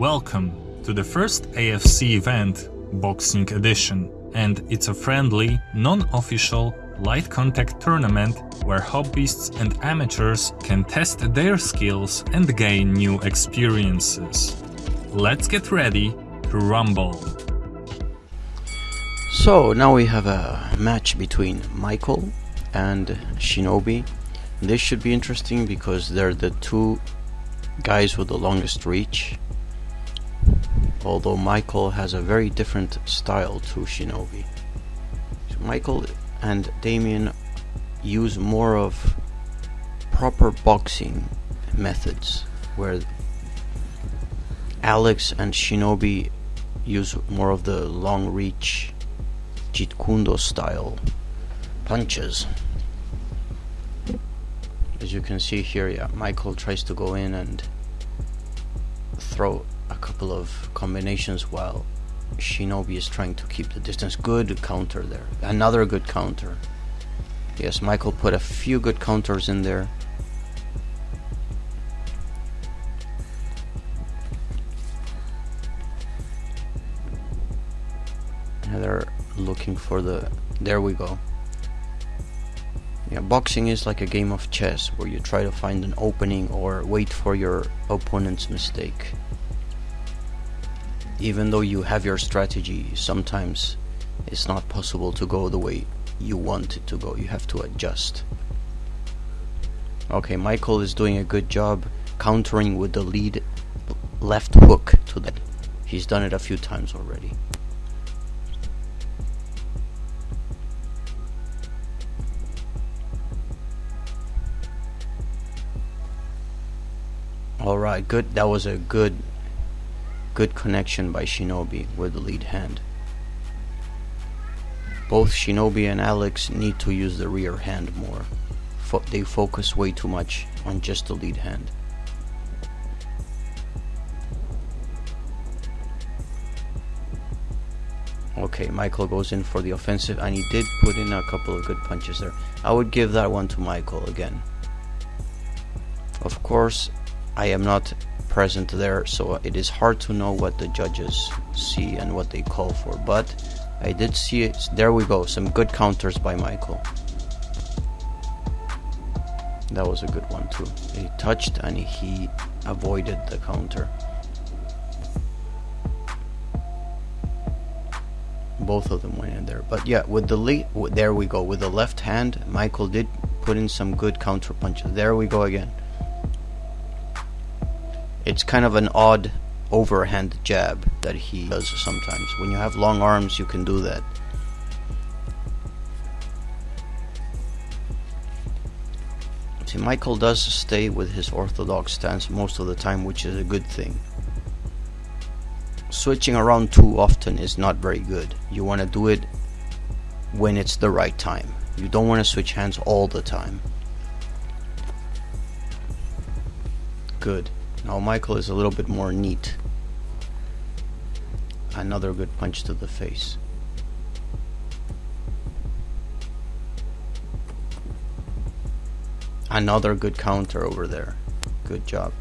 Welcome to the first AFC event, Boxing Edition, and it's a friendly, non-official, light contact tournament where hobbyists and amateurs can test their skills and gain new experiences. Let's get ready to rumble. So now we have a match between Michael and Shinobi. This should be interesting because they're the two guys with the longest reach although Michael has a very different style to Shinobi. So Michael and Damien use more of proper boxing methods, where Alex and Shinobi use more of the long reach Jeet Kune Do style punches. As you can see here, yeah, Michael tries to go in and throw couple of combinations while Shinobi is trying to keep the distance. Good counter there. Another good counter. Yes, Michael put a few good counters in there. And they're looking for the... There we go. Yeah, boxing is like a game of chess where you try to find an opening or wait for your opponent's mistake even though you have your strategy, sometimes it's not possible to go the way you want it to go. You have to adjust. Okay, Michael is doing a good job countering with the lead left hook to that. He's done it a few times already. Alright, good. That was a good Good connection by Shinobi with the lead hand. Both Shinobi and Alex need to use the rear hand more. Fo they focus way too much on just the lead hand. Okay, Michael goes in for the offensive and he did put in a couple of good punches there. I would give that one to Michael again. Of course, I am not present there, so it is hard to know what the judges see and what they call for. But I did see it. There we go. Some good counters by Michael. That was a good one too. He touched and he avoided the counter. Both of them went in there. But yeah, with the lead, there we go. With the left hand, Michael did put in some good counter punches. There we go again it's kind of an odd overhand jab that he does sometimes. When you have long arms, you can do that. See, Michael does stay with his orthodox stance most of the time, which is a good thing. Switching around too often is not very good. You want to do it when it's the right time. You don't want to switch hands all the time. Good. Now Michael is a little bit more neat. Another good punch to the face. Another good counter over there. Good job.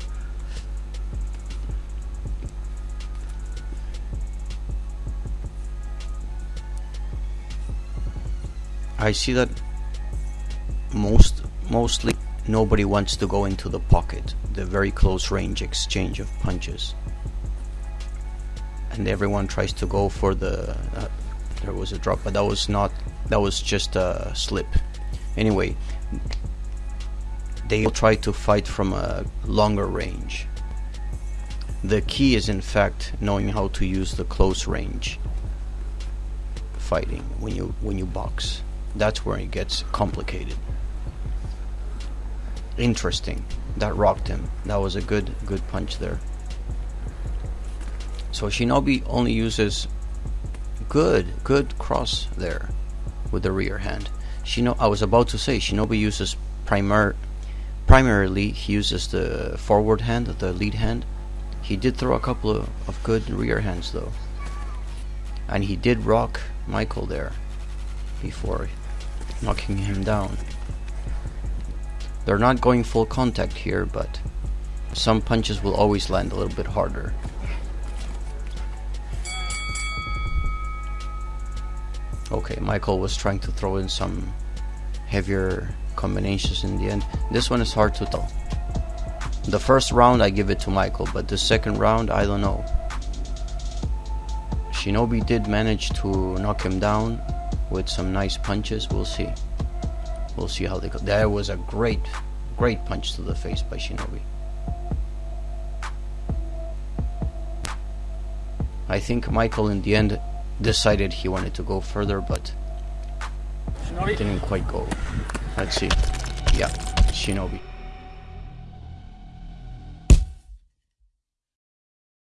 I see that most mostly nobody wants to go into the pocket the very close range exchange of punches. And everyone tries to go for the uh, there was a drop but that was not that was just a slip. Anyway they try to fight from a longer range. The key is in fact knowing how to use the close range fighting when you when you box. That's where it gets complicated interesting that rocked him. That was a good good punch there. So Shinobi only uses good good cross there with the rear hand. Shino I was about to say Shinobi uses primar primarily he uses the forward hand, the lead hand. He did throw a couple of, of good rear hands though. And he did rock Michael there before knocking him down. They're not going full contact here, but some punches will always land a little bit harder. Okay, Michael was trying to throw in some heavier combinations in the end. This one is hard to tell. The first round I give it to Michael, but the second round I don't know. Shinobi did manage to knock him down with some nice punches, we'll see. We'll see how they go. That was a great, great punch to the face by Shinobi. I think Michael in the end decided he wanted to go further, but didn't quite go. Let's see. Yeah, Shinobi.